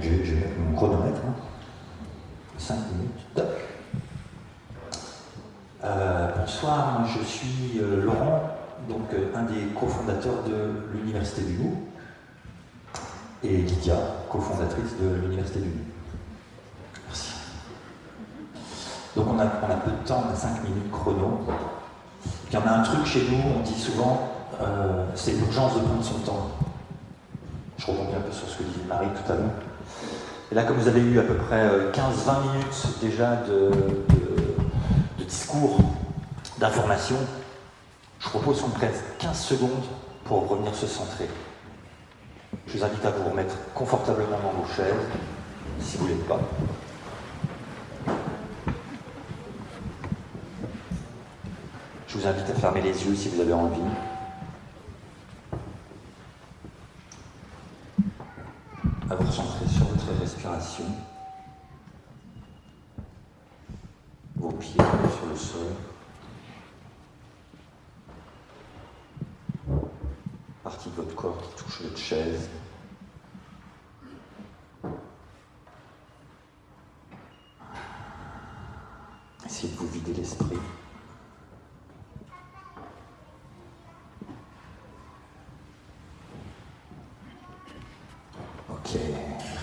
Je, vais mettre mon chronomètre. 5 hein. minutes. Euh, bonsoir, je suis euh, Laurent, donc euh, un des cofondateurs de l'Université du Loup, et Lydia, cofondatrice de l'Université du Loup. Merci. Donc on a, peu de temps, on a 5 minutes chrono. Puis on a un truc chez nous, on dit souvent, c'est l'urgence de prendre son temps. Je rebondis un peu sur ce que disait Marie tout à l'heure. Et là, comme vous avez eu à peu près 15-20 minutes déjà de discours d'information, je propose qu'on prenne 15 secondes pour revenir se centrer. Je vous invite à vous remettre confortablement dans vos chaises, si vous ne l'êtes pas. Je vous invite à fermer les yeux si vous avez envie. À vous recentrer sur votre respiration. vos pieds sur le sol. Votre corps qui touche votre chaise. Essayez de vous vider l'esprit. Ok,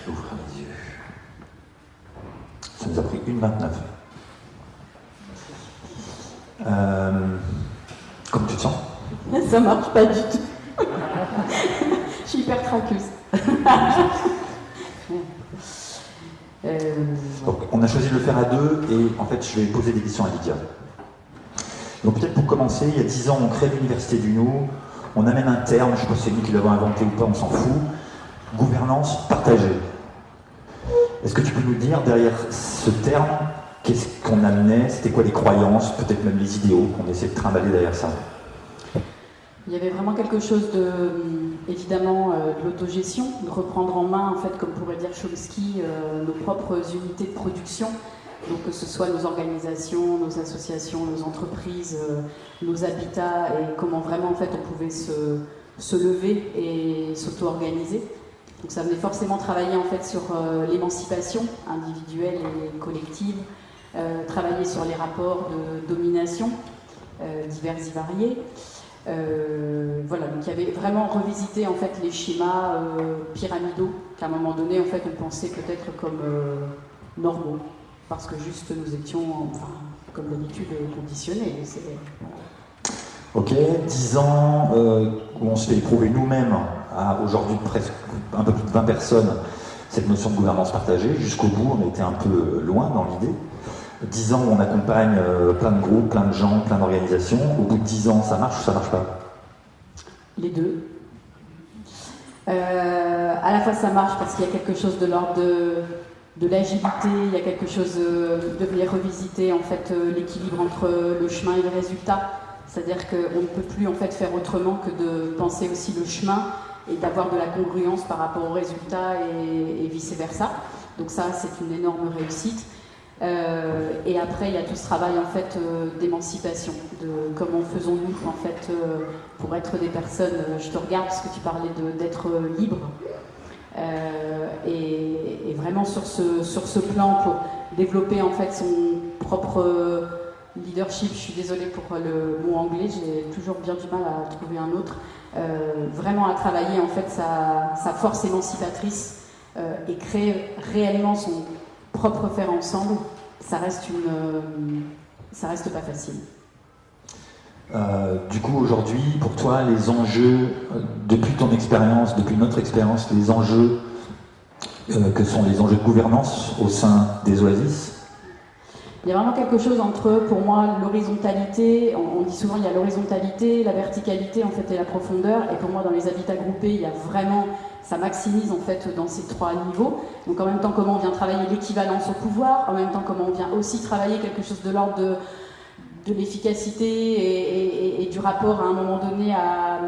ouvre les yeux. Ça nous a pris une 29. Euh, comment tu te sens? Ça marche pas du tout. Je suis hyper traqueuse. Euh, on a choisi de le faire à deux et en fait, je vais poser des questions à Lydia. Donc, peut-être pour commencer, il y a dix ans, on crée l'Université du Nou. On a même un terme, je ne sais pas si c'est nous qui l'avons inventé ou pas, on s'en fout. Gouvernance partagée. Est-ce que tu peux nous dire derrière ce terme Qu'est-ce qu'on amenait? C'était quoi les croyances Peut-être même les idéaux qu'on essaie de trimballer derrière ça? Il y avait vraiment quelque chose de, évidemment, euh, de l'autogestion, de reprendre en main, en fait, comme pourrait dire Chomsky, euh, nos propres unités de production. Donc que ce soit nos organisations, nos associations, nos entreprises, euh, nos habitats, et comment vraiment, en fait, on pouvait se, se lever et s'auto-organiser. Donc ça venait forcément travailler, en fait, sur l'émancipation individuelle et collective, travailler sur les rapports de domination divers et variés. Euh, voilà, donc il y avait vraiment revisité en fait les schémas pyramidaux qu'à un moment donné en fait on pensait peut-être comme normaux parce que juste nous étions, enfin, comme d'habitude, conditionnés. Ok, 10 ans où on se fait éprouver nous-mêmes à aujourd'hui presque un peu plus de 20 personnes cette notion de gouvernance partagée. Jusqu'au bout, on était un peu loin dans l'idée. 10 ans on accompagne euh, plein de groupes, plein de gens, plein d'organisations. Au bout de 10 ans, ça marche ou ça marche pas? Les deux. Euh, à la fois, ça marche parce qu'il y a quelque chose de l'ordre de, l'agilité, il y a quelque chose de, de venir revisiter en fait euh, l'équilibre entre le chemin et le résultat. C'est-à-dire qu'on ne peut plus en fait faire autrement que de penser aussi le chemin et d'avoir de la congruence par rapport au résultat et, et vice versa. Donc ça, c'est une énorme réussite. Euh, et après, il y a tout ce travail en fait euh, d'émancipation, de comment faisons-nous en fait euh, pour être des personnes. je te regarde parce que tu parlais d'être libre. Et, vraiment sur ce, sur ce plan pour développer en fait son propre leadership. Je suis désolée pour le mot anglais, j'ai toujours bien du mal à trouver un autre. vraiment à travailler en fait sa, sa force émancipatrice et créer réellement son propre faire ensemble, ça reste une, euh, ça reste pas facile. Euh, du coup, aujourd'hui, pour toi, les enjeux, euh, depuis ton expérience, depuis notre expérience, les enjeux que sont les enjeux de gouvernance au sein des oasis? Il y a vraiment quelque chose entre, pour moi, l'horizontalité, on, dit souvent il y a l'horizontalité, la verticalité en fait et la profondeur, et pour moi dans les habitats groupés, il y a vraiment ça maximise en fait dans ces trois niveaux. Donc en même temps comment on vient travailler l'équivalence au pouvoir, en même temps comment on vient aussi travailler quelque chose de l'ordre de, de l'efficacité et, du rapport à un moment donné à,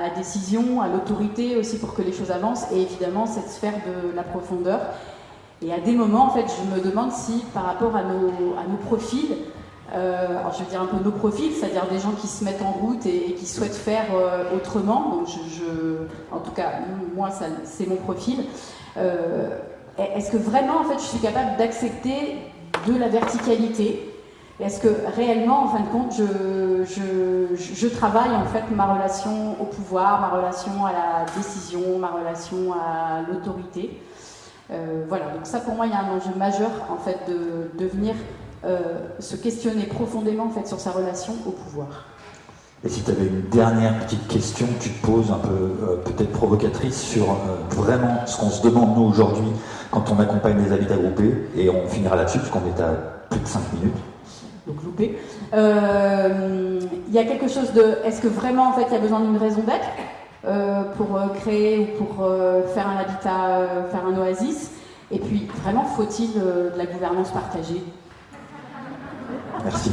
la décision, à l'autorité aussi pour que les choses avancent, et évidemment cette sphère de la profondeur. Et à des moments, en fait, je me demande si par rapport à nos, à nos profils, euh, alors je veux dire un peu nos profils, c'est-à-dire des gens qui se mettent en route et, qui souhaitent faire euh, autrement. Donc en tout cas, moi, c'est mon profil. Euh, est-ce que vraiment, en fait, je suis capable d'accepter de la verticalité? Est-ce que réellement, en fin de compte, je, je, travaille en fait ma relation au pouvoir, ma relation à la décision, ma relation à l'autorité? Voilà, donc ça pour moi, il y a un enjeu majeur en fait de, de venir euh, se questionner profondément en fait sur sa relation au pouvoir. Et si tu avais une dernière petite question que tu te poses, un peu euh, peut-être provocatrice, sur vraiment ce qu'on se demande nous aujourd'hui quand on accompagne les habitats groupés, et on finira là-dessus, parce qu'on est à plus de 5 minutes. Donc loupé. Euh, il y a quelque chose de. Est-ce que vraiment, en fait, il y a besoin d'une raison d'être euh, pour euh, créer ou pour faire un habitat, faire un oasis? Et puis, vraiment, faut-il de la gouvernance partagée? Merci.